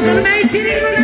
bakalım ey çirinolar.